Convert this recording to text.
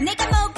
내가 먹